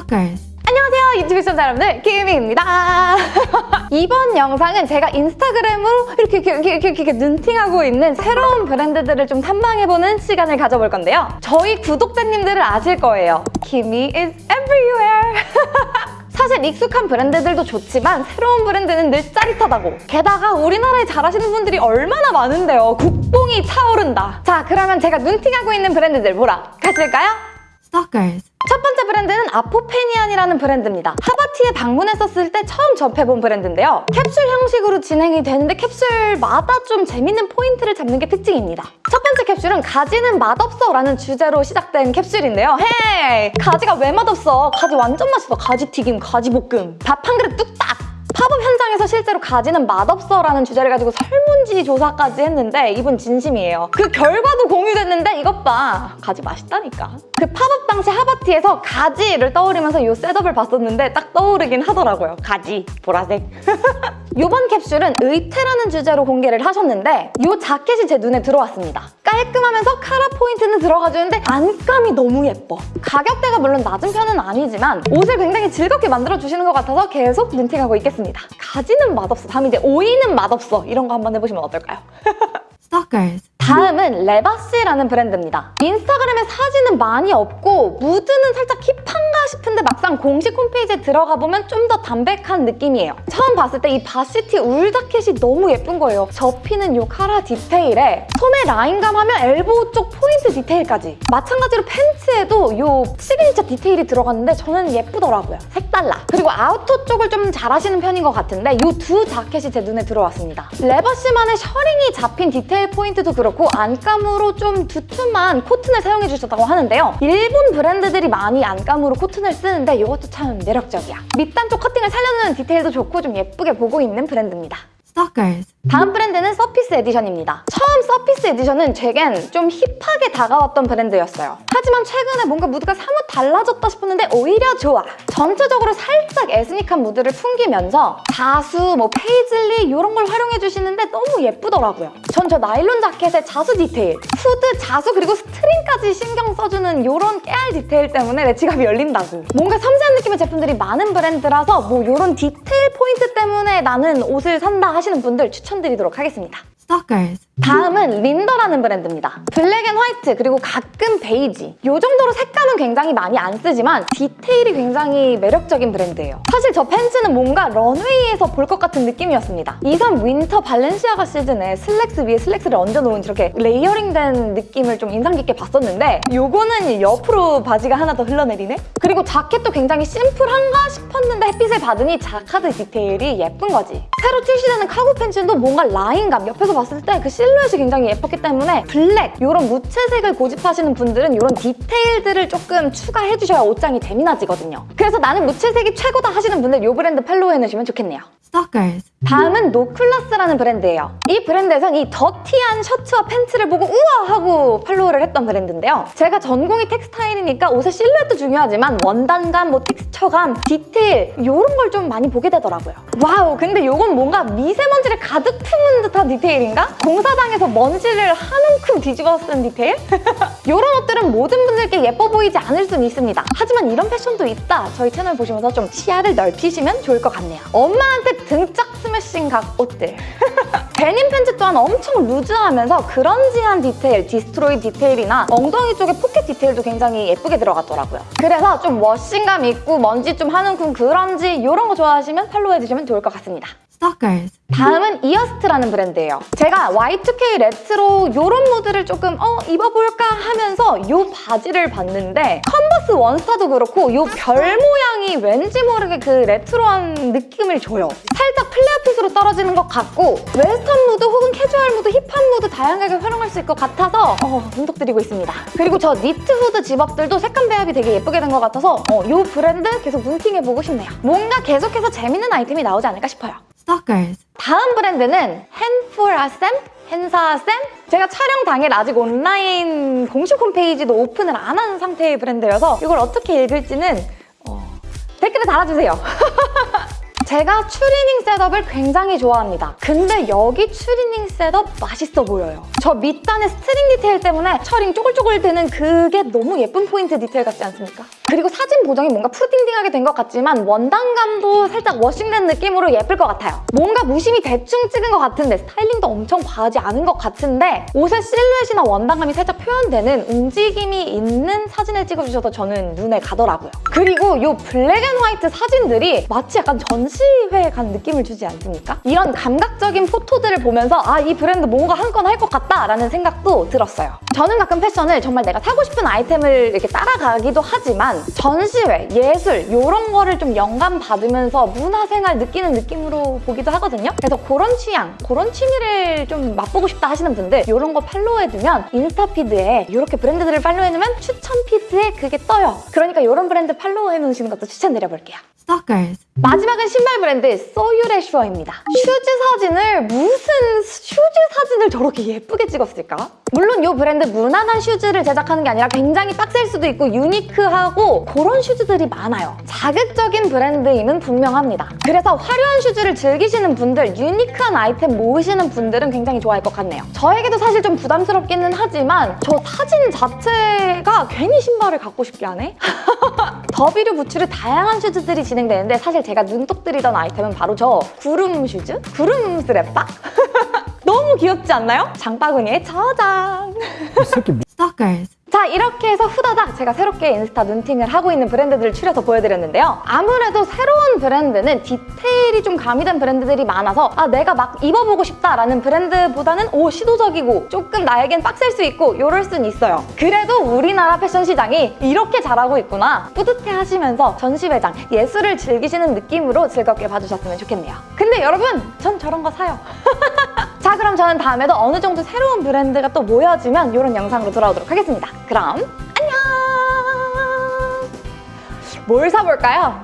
Stalkers. 안녕하세요 유튜브 시청자 여러분들 김희입니다. 이번 영상은 제가 인스타그램으로 이렇게 이렇게, 이렇게, 이렇게, 이렇게 눈팅하고 있는 새로운 브랜드들을 좀 탐방해보는 시간을 가져볼 건데요. 저희 구독자님들을 아실 거예요. 김희 is everywhere. 사실 익숙한 브랜드들도 좋지만 새로운 브랜드는 늘 짜릿하다고. 게다가 우리나라에 잘하시는 분들이 얼마나 많은데요. 국뽕이 차오른다. 자 그러면 제가 눈팅하고 있는 브랜드들 보러 가실까요? Stalkers. 첫 번째 브랜드는 아포페니안이라는 브랜드입니다. 하바티에 방문했었을 때 처음 접해본 브랜드인데요. 캡슐 형식으로 진행이 되는데 캡슐마다 좀 재밌는 포인트를 잡는 게 특징입니다. 첫 번째 캡슐은 가지는 맛없어 라는 주제로 시작된 캡슐인데요. Hey! 가지가 왜 맛없어? 가지 완전 맛있어. 가지 튀김, 가지 볶음. 밥 한 그릇 뚝딱! 팝업 현장에서 실제로 가지는 맛없어라는 주제를 가지고 설문지 조사까지 했는데 이분 진심이에요. 그 결과도 공유됐는데 이것 봐. 가지 맛있다니까. 그 팝업 당시 하바티에서 가지를 떠올리면서 이 setup을 봤었는데 딱 떠오르긴 하더라고요. 가지, 보라색. 이번 캡슐은 의태라는 주제로 공개를 하셨는데 이 자켓이 제 눈에 들어왔습니다. 깔끔하면서 카라 포인트는 들어가주는데 안감이 너무 예뻐. 가격대가 물론 낮은 편은 아니지만 옷을 굉장히 즐겁게 만들어주시는 것 같아서 계속 눈팅하고 있겠습니다. 가지는 맛없어. 다음 이제 오이는 맛없어. 이런 거 한번 해보시면 어떨까요? Stalkers. 다음은 레바시라는 브랜드입니다. 인스타그램에 사진은 많이 없고 무드는 살짝 힙한가 싶은데 막상 공식 홈페이지에 들어가 보면 좀 더 담백한 느낌이에요. 처음 봤을 때 이 varsity 울 자켓이 너무 예쁜 거예요. 접히는 이 카라 디테일에 소매 라인감 하면 elbow 쪽 포인트 디테일까지. 마찬가지로 팬츠에도 이 시그니처 디테일이 들어갔는데 저는 예쁘더라고요. 색달라. 그리고 아우터 쪽을 좀 잘하시는 편인 것 같은데 이 두 자켓이 제 눈에 들어왔습니다. 레버시만의 셔링이 잡힌 디테일 포인트도 그렇고 안감으로 좀 두툼한 코튼을 사용해 주셨다고 하는데요. 일본 브랜드들이 많이 안감으로 코튼을 쓰는데 이것도 참 매력적이야. 밑단 쪽 커팅을 살려주는 디테일도 좋고 좀 예쁘게 보고 있는 브랜드입니다. Stalkers. 다음 브랜드는 서피스 에디션입니다. 처음 서피스 에디션은 제겐 좀 힙하게 다가왔던 브랜드였어요. 하지만 최근에 뭔가 무드가 사뭇 달라졌다 싶었는데 오히려 좋아. 전체적으로 살짝 에스닉한 무드를 풍기면서 자수, 뭐 페이즐리 이런 걸 활용해 주시는데 너무 예쁘더라고요. 전 저 나일론 자켓의 자수 디테일, 후드, 자수 그리고 스트링까지 신경 써주는 이런 깨알 디테일 때문에 내 지갑이 열린다고. 뭔가 섬세한 느낌의 제품들이 많은 브랜드라서 뭐 이런 디테일 포인트 때문에 나는 옷을 산다 하시는 분들 추천드리도록 하겠습니다. Stalkers. 다음은 린더라는 브랜드입니다. black and white 그리고 가끔 베이지 이 정도로 색감은 굉장히 많이 안 쓰지만 디테일이 굉장히 매력적인 브랜드예요. 사실 저 팬츠는 뭔가 런웨이에서 볼 것 같은 느낌이었습니다. 23 winter 발렌시아가 시즌에 슬랙스 위에 슬랙스를 얹어놓은 이렇게 layering된 느낌을 좀 인상 깊게 봤었는데 요거는 옆으로 바지가 하나 더 흘러내리네? 그리고 자켓도 굉장히 심플한가 싶었는데 햇빛을 받으니 자카드 디테일이 예쁜 거지. 새로 출시되는 카고 팬츠도 뭔가 라인감 옆에서 봤을 때 그 실루엣이 굉장히 예뻤기 때문에 블랙 이런 무채색을 고집하시는 분들은 이런 디테일들을 조금 추가해 주셔야 옷장이 재미나지거든요. 그래서 나는 무채색이 최고다 하시는 분들 이 브랜드 팔로우 해놓으시면 좋겠네요. Stalkers. 다음은 노클라스라는 브랜드예요. 이 브랜드에선 이 더티한 셔츠와 팬츠를 보고 우와 하고 팔로우를 했던 브랜드인데요. 제가 전공이 텍스타일이니까 옷의 실루엣도 중요하지만 원단감, 뭐 텍스처감, 디테일 이런 걸 좀 많이 보게 되더라고요. wow 근데 이건 뭔가 미세먼지를 가득 품은 듯한 디테일인가? 공사장에서 먼지를 한 움큼 뒤집어 쓴 디테일? 이런 옷들은 모든 분들께 예뻐 보이지 않을 수는 있습니다. 하지만 이런 패션도 있다. 저희 채널 보시면서 좀 시야를 넓히시면 좋을 것 같네요. 엄마한테 등짝 스매싱 각 옷들. 데님 팬츠 또한 엄청 loose하면서 grunge한 디테일, destroy 디테일이나 엉덩이 쪽에 포켓 디테일도 굉장히 예쁘게 들어갔더라고요. 그래서 좀 washing감 있고 먼지 좀 한 움큼 그런지 이런 거 좋아하시면 팔로우 해주시면 좋을 것 같습니다. Stalkers. 다음은 이어스트라는 브랜드예요. 제가 Y2K 레트로 이런 무드를 조금 어 입어볼까 하면서 이 바지를 봤는데 컨버스 원스타도 그렇고 이 별 모양이 왠지 모르게 그 레트로한 느낌을 줘요. 살짝 flare fit으로 떨어지는 것 같고 웨스턴 무드 혹은 캐주얼 무드, 힙한 무드 다양하게 활용할 수 있을 것 같아서 어, 분석드리고 있습니다. 그리고 저 니트 후드 집업들도 색감 배합이 되게 예쁘게 된 것 같아서 어, 이 브랜드 계속 눈팅해보고 싶네요. 뭔가 계속해서 재밌는 아이템이 나오지 않을까 싶어요. Stalkers. 다음 브랜드는 헨풀아쌤? 헨사쌤? 제가 촬영 당일 아직 온라인 공식 홈페이지도 오픈을 안 한 상태의 브랜드여서 이걸 어떻게 읽을지는 어, 댓글에 달아주세요. 제가 추리닝 셋업을 굉장히 좋아합니다. 근데 여기 추리닝 셋업 맛있어 보여요. 저 밑단의 스트링 디테일 때문에 셔링 쪼글쪼글 되는 그게 너무 예쁜 포인트 디테일 같지 않습니까? 그리고 사진 보정이 뭔가 푸르딩딩하게 된 것 같지만 원단감도 살짝 washing된 느낌으로 예쁠 것 같아요. 뭔가 무심히 대충 찍은 것 같은데 스타일링도 엄청 과하지 않은 것 같은데 옷의 실루엣이나 원단감이 살짝 표현되는 움직임이 있는 사진을 찍어주셔서 저는 눈에 가더라고요. 그리고 이 black and white 사진들이 마치 약간 전시회에 간 느낌을 주지 않습니까? 이런 감각적인 포토들을 보면서 아 이 브랜드 뭔가 한 건 할 것 같다라는 생각도 들었어요. 저는 가끔 패션을 정말 내가 사고 싶은 아이템을 이렇게 따라가기도 하지만 전시회, 예술 이런 거를 좀 영감 받으면서 문화생활 느끼는 느낌으로 보기도 하거든요. 그래서 그런 취향, 그런 취미를 좀 맛보고 싶다 하시는 분들 이런 거 팔로우해두면 인스타 피드에 이렇게 브랜드들을 팔로우해놓으면 추천 피드에 그게 떠요. 그러니까 이런 브랜드 팔로우해놓으시는 것도 추천드려볼게요. Stalkers. 마지막은 신발 브랜드 소유레슈어입니다. 슈즈 사진을 무슨 사진을 저렇게 예쁘게 찍었을까? 물론 이 브랜드 무난한 슈즈를 제작하는 게 아니라 굉장히 빡셀 수도 있고 unique하고 그런 슈즈들이 많아요. 자극적인 브랜드임은 분명합니다. 그래서 화려한 슈즈를 즐기시는 분들, unique한 아이템 모으시는 분들은 굉장히 좋아할 것 같네요. 저에게도 사실 좀 부담스럽기는 하지만 저 사진 자체가 괜히 신발을 갖고 싶게 하네? 더비류 부츠를 다양한 슈즈들이 진행되는데 사실 제가 눈독 들이던 아이템은 바로 저 구름 슈즈? 구름 슬리퍼? 너무 귀엽지 않나요? 장바구니에 저장! 뭐 Stalkers. 자 이렇게 해서 후다닥 제가 새롭게 인스타 눈팅을 하고 있는 브랜드들을 추려서 보여드렸는데요. 아무래도 새로운 브랜드는 디테일이 좀 가미된 브랜드들이 많아서 아 내가 막 입어보고 싶다라는 브랜드보다는 오 시도적이고 조금 나에겐 빡셀 수 있고 이럴 순 있어요. 그래도 우리나라 패션 시장이 이렇게 잘하고 있구나 뿌듯해 하시면서 전시회장 예술을 즐기시는 느낌으로 즐겁게 봐주셨으면 좋겠네요. 근데 여러분 전 저런 거 사요. 자 그럼 저는 다음에도 어느 정도 새로운 브랜드가 또 모여지면 이런 영상으로 돌아오도록 하겠습니다. 그럼 안녕! 뭘 사볼까요?